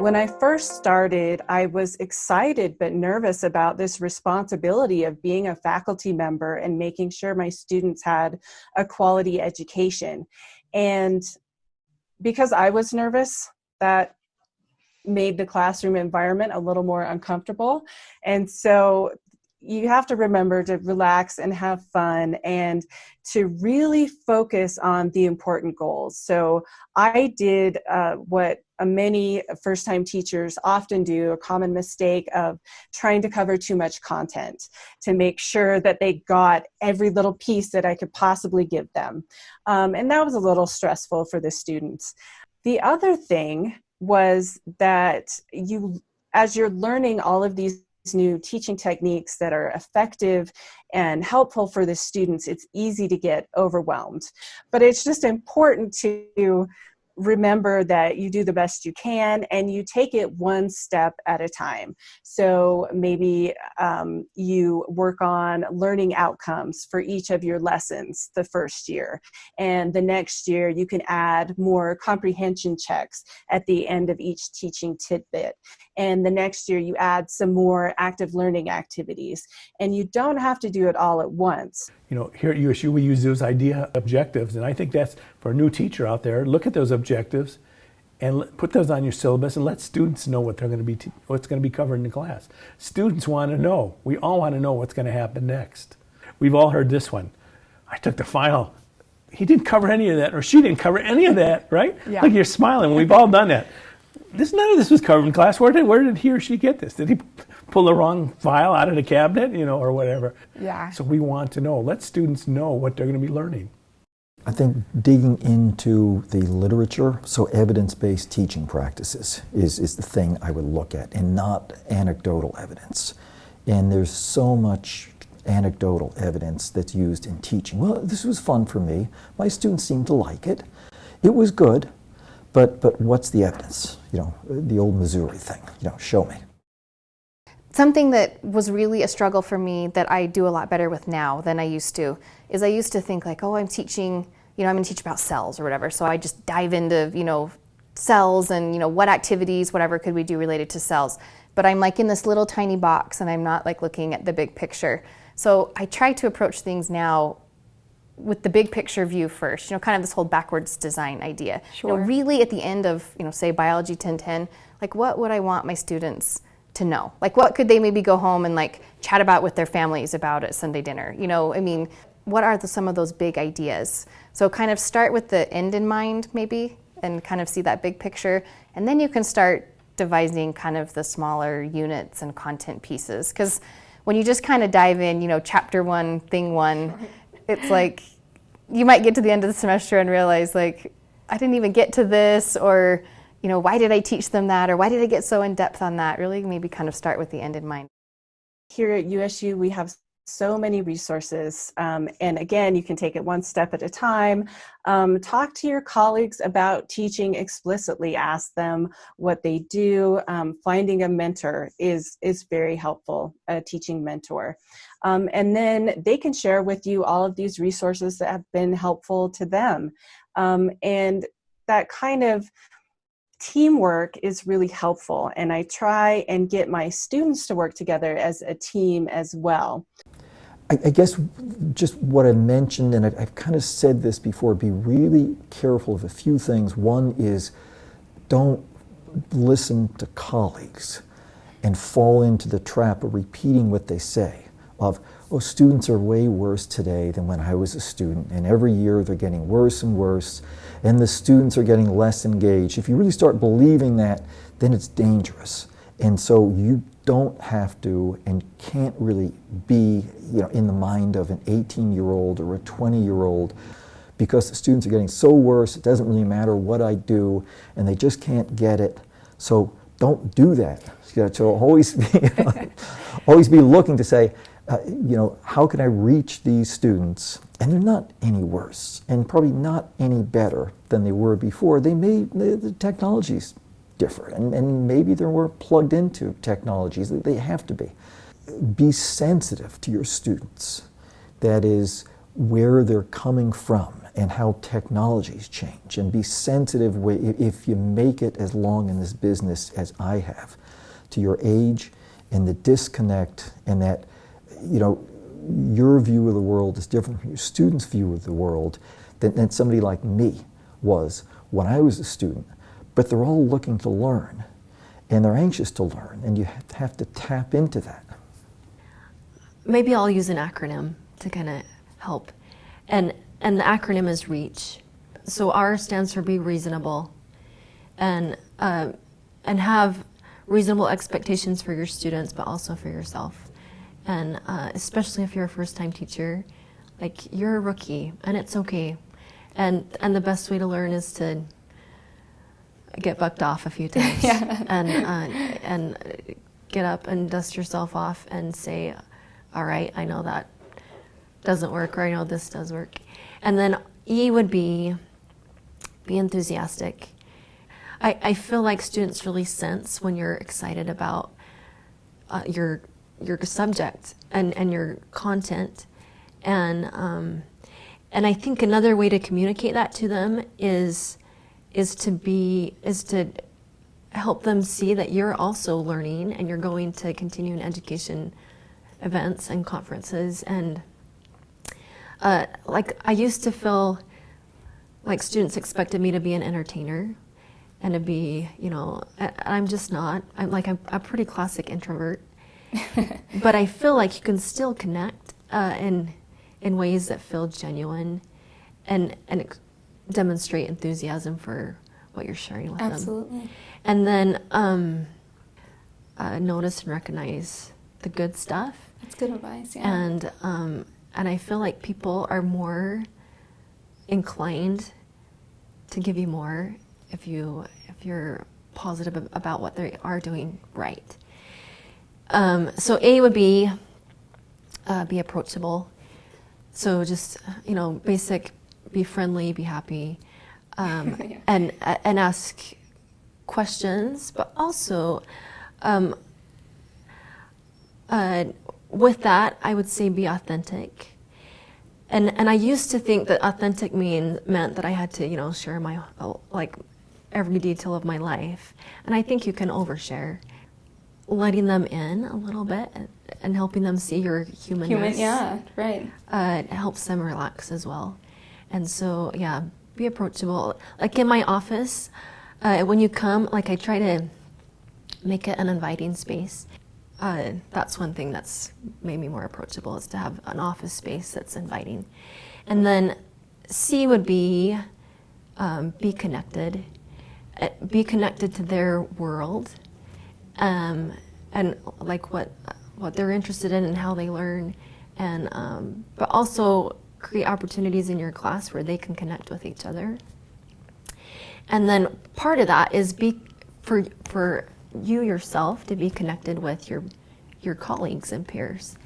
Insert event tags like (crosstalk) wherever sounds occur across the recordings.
When I first started, I was excited but nervous about this responsibility of being a faculty member and making sure my students had a quality education. And because I was nervous, that made the classroom environment a little more uncomfortable. And so you have to remember to relax and have fun and to really focus on the important goals. So I did uh, what many first time teachers often do a common mistake of trying to cover too much content to make sure that they got every little piece that I could possibly give them. Um, and that was a little stressful for the students. The other thing was that you, as you're learning all of these new teaching techniques that are effective and helpful for the students, it's easy to get overwhelmed. But it's just important to remember that you do the best you can and you take it one step at a time. So maybe um, you work on learning outcomes for each of your lessons the first year. And the next year you can add more comprehension checks at the end of each teaching tidbit. And the next year you add some more active learning activities. And you don't have to do it all at once. You know, here at USU we use those idea objectives and I think that's for a new teacher out there, look at those objectives and put those on your syllabus and let students know what they're going to be what's going to be covered in the class. Students want to know. We all want to know what's going to happen next. We've all heard this one. I took the final. He didn't cover any of that, or she didn't cover any of that, right? Yeah. Look, you're smiling. We've all done that. This none of this was covered in class. Where did where did he or she get this? Did he pull the wrong file out of the cabinet, you know, or whatever? Yeah. So we want to know. Let students know what they're going to be learning. I think digging into the literature, so evidence-based teaching practices is, is the thing I would look at and not anecdotal evidence. And there's so much anecdotal evidence that's used in teaching. Well, this was fun for me. My students seemed to like it. It was good, but, but what's the evidence? You know, the old Missouri thing, you know, show me. Something that was really a struggle for me that I do a lot better with now than I used to is I used to think like, oh, I'm teaching, you know, I'm going to teach about cells or whatever. So I just dive into, you know, cells and, you know, what activities, whatever could we do related to cells. But I'm like in this little tiny box and I'm not like looking at the big picture. So I try to approach things now with the big picture view first, you know, kind of this whole backwards design idea. Sure. You know, really at the end of, you know, say biology 1010, like what would I want my students to know? Like what could they maybe go home and like chat about with their families about at Sunday dinner? You know, I mean, what are the, some of those big ideas? So kind of start with the end in mind maybe and kind of see that big picture and then you can start devising kind of the smaller units and content pieces because when you just kind of dive in, you know, chapter one, thing one, it's like you might get to the end of the semester and realize like I didn't even get to this or you know, why did I teach them that or why did I get so in depth on that? Really maybe kind of start with the end in mind. Here at USU, we have so many resources. Um, and again, you can take it one step at a time. Um, talk to your colleagues about teaching explicitly. Ask them what they do. Um, finding a mentor is, is very helpful, a teaching mentor. Um, and then they can share with you all of these resources that have been helpful to them. Um, and that kind of teamwork is really helpful and I try and get my students to work together as a team as well. I, I guess just what I mentioned, and I've, I've kind of said this before, be really careful of a few things. One is don't listen to colleagues and fall into the trap of repeating what they say of, oh, students are way worse today than when I was a student, and every year they're getting worse and worse, and the students are getting less engaged. If you really start believing that, then it's dangerous. And so you don't have to and can't really be you know, in the mind of an 18-year-old or a 20-year-old because the students are getting so worse, it doesn't really matter what I do, and they just can't get it. So don't do that. So always be, (laughs) always be looking to say, uh, you know, how can I reach these students? And they're not any worse, and probably not any better than they were before. They may, the, the technologies differ, and, and maybe they're more plugged into technologies. They have to be. Be sensitive to your students. That is, where they're coming from and how technologies change and be sensitive if you make it as long in this business as I have to your age and the disconnect and that you know your view of the world is different from your students' view of the world than, than somebody like me was when I was a student. But they're all looking to learn and they're anxious to learn and you have to tap into that. Maybe I'll use an acronym to kind of help. And, and the acronym is REACH. So R stands for be reasonable and, uh, and have reasonable expectations for your students, but also for yourself. And uh, especially if you're a first time teacher, like you're a rookie and it's okay. And, and the best way to learn is to get bucked off a few (laughs) times yeah. and, uh, and get up and dust yourself off and say, all right, I know that doesn't work, or I know this does work. And then E would be be enthusiastic. I, I feel like students really sense when you're excited about uh, your your subject and, and your content. And um, and I think another way to communicate that to them is is to be is to help them see that you're also learning and you're going to continuing education events and conferences and uh, like I used to feel like students expected me to be an entertainer and to be, you know, I'm just not. I'm like I'm a pretty classic introvert, (laughs) but I feel like you can still connect uh, in in ways that feel genuine, and and demonstrate enthusiasm for what you're sharing with Absolutely. them. Absolutely. And then um, uh, notice and recognize the good stuff. That's good advice. Yeah. And um, and I feel like people are more inclined to give you more if you if you're positive about what they are doing right. Um, so A would be uh, be approachable. So just you know, basic, be friendly, be happy, um, (laughs) yeah. and and ask questions, but also um, uh, with that, I would say be authentic. And and I used to think that authentic mean meant that I had to, you know, share my like every detail of my life. And I think you can overshare, letting them in a little bit and helping them see your humanness. Human, yeah, right. Uh, it helps them relax as well. And so, yeah, be approachable. Like in my office, uh, when you come, like I try to make it an inviting space uh, that's one thing that's made me more approachable is to have an office space that's inviting. And then C would be um, be connected, uh, be connected to their world, um, and like what what they're interested in and how they learn, and um, but also create opportunities in your class where they can connect with each other. And then part of that is be for for you yourself to be connected with your your colleagues and peers.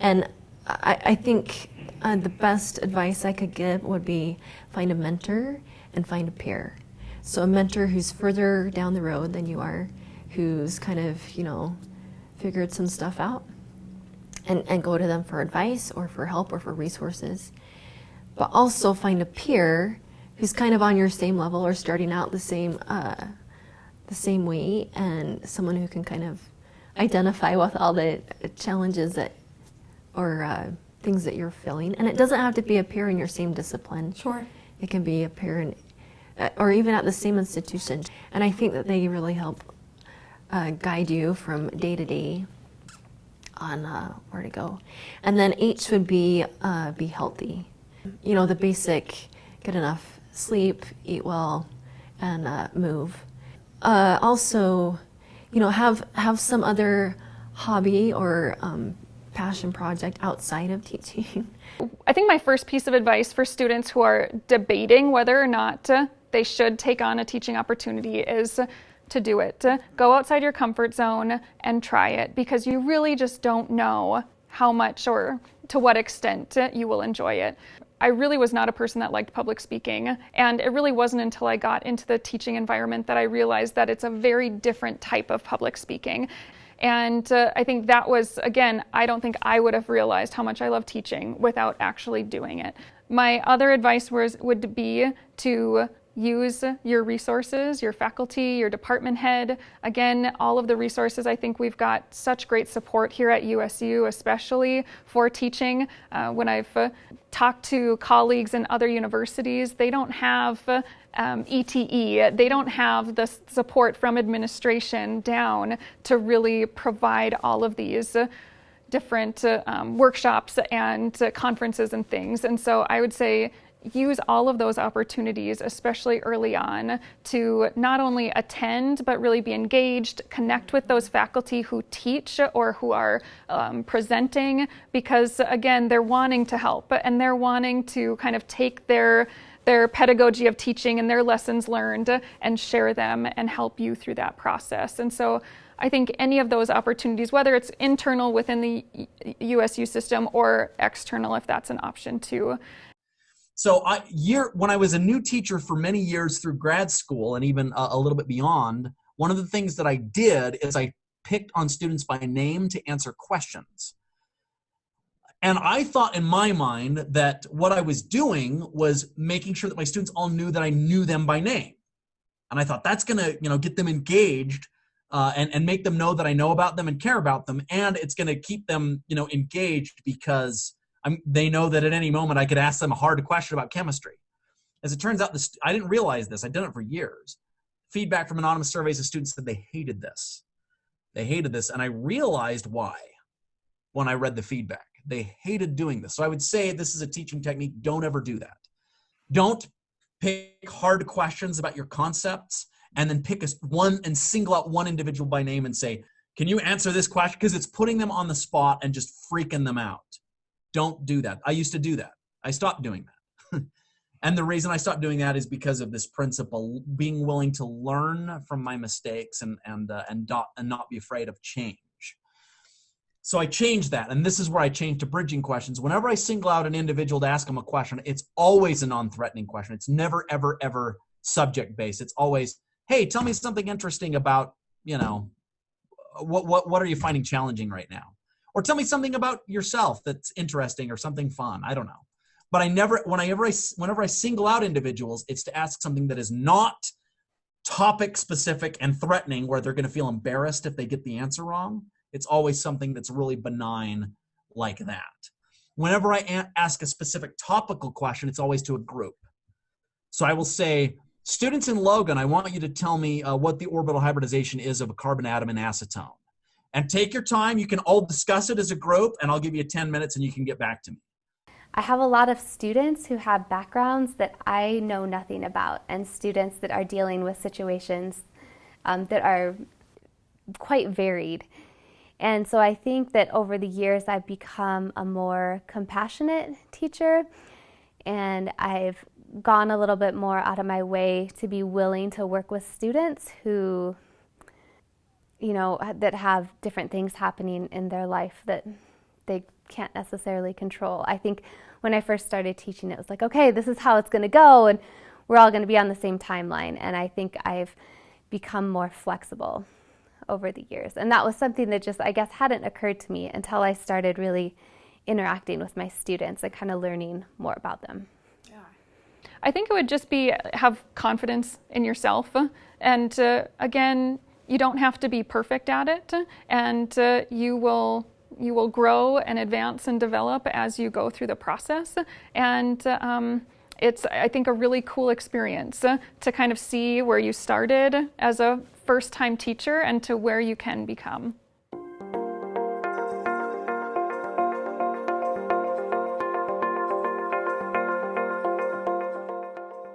And I, I think uh, the best advice I could give would be find a mentor and find a peer. So a mentor who's further down the road than you are, who's kind of, you know, figured some stuff out and, and go to them for advice or for help or for resources. But also find a peer who's kind of on your same level or starting out the same uh, the same way and someone who can kind of identify with all the challenges that or uh, things that you're feeling. And it doesn't have to be a peer in your same discipline. Sure. It can be a peer in, uh, or even at the same institution. And I think that they really help uh, guide you from day to day on uh, where to go. And then H would be uh, be healthy. You know, the basic get enough sleep, eat well, and uh, move. also, you know, have have some other hobby or um, passion project outside of teaching. I think my first piece of advice for students who are debating whether or not they should take on a teaching opportunity is to do it. To go outside your comfort zone and try it because you really just don't know how much or to what extent you will enjoy it. I really was not a person that liked public speaking. And it really wasn't until I got into the teaching environment that I realized that it's a very different type of public speaking. And uh, I think that was, again, I don't think I would have realized how much I love teaching without actually doing it. My other advice was, would be to use your resources, your faculty, your department head. Again, all of the resources, I think we've got such great support here at USU, especially for teaching. Uh, when I've uh, talked to colleagues in other universities, they don't have um, ETE, they don't have the support from administration down to really provide all of these different uh, um, workshops and uh, conferences and things. And so I would say use all of those opportunities, especially early on, to not only attend but really be engaged, connect with those faculty who teach or who are um, presenting, because again, they're wanting to help and they're wanting to kind of take their their pedagogy of teaching and their lessons learned and share them and help you through that process. And so I think any of those opportunities, whether it's internal within the USU system or external, if that's an option too, so I year when I was a new teacher for many years through grad school and even a, a little bit beyond, one of the things that I did is I picked on students by name to answer questions. And I thought in my mind that what I was doing was making sure that my students all knew that I knew them by name. And I thought that's going to, you know, get them engaged uh, and, and make them know that I know about them and care about them. And it's going to keep them, you know, engaged because I'm, they know that at any moment I could ask them a hard question about chemistry. As it turns out, this, I didn't realize this. I'd done it for years. Feedback from anonymous surveys of students said they hated this. They hated this, and I realized why when I read the feedback. They hated doing this. So I would say this is a teaching technique. Don't ever do that. Don't pick hard questions about your concepts and then pick a, one and single out one individual by name and say, can you answer this question? Because it's putting them on the spot and just freaking them out. Don't do that. I used to do that. I stopped doing that. (laughs) and the reason I stopped doing that is because of this principle, being willing to learn from my mistakes and and uh, and, not, and not be afraid of change. So I changed that, and this is where I changed to bridging questions. Whenever I single out an individual to ask them a question, it's always a non-threatening question. It's never, ever, ever subject-based. It's always, "Hey, tell me something interesting about, you know, what what what are you finding challenging right now?" Or tell me something about yourself that's interesting or something fun. I don't know. But I never, whenever I, whenever I single out individuals, it's to ask something that is not topic specific and threatening where they're going to feel embarrassed if they get the answer wrong. It's always something that's really benign like that. Whenever I ask a specific topical question, it's always to a group. So I will say, students in Logan, I want you to tell me uh, what the orbital hybridization is of a carbon atom in acetone and take your time. You can all discuss it as a group, and I'll give you 10 minutes and you can get back to me. I have a lot of students who have backgrounds that I know nothing about, and students that are dealing with situations um, that are quite varied. And so I think that over the years I've become a more compassionate teacher, and I've gone a little bit more out of my way to be willing to work with students who you know, that have different things happening in their life that they can't necessarily control. I think when I first started teaching, it was like, okay, this is how it's going to go, and we're all going to be on the same timeline. And I think I've become more flexible over the years. And that was something that just, I guess, hadn't occurred to me until I started really interacting with my students and kind of learning more about them. Yeah. I think it would just be have confidence in yourself. And uh, again, you don't have to be perfect at it, and uh, you will you will grow and advance and develop as you go through the process. And um, it's I think a really cool experience uh, to kind of see where you started as a first time teacher and to where you can become.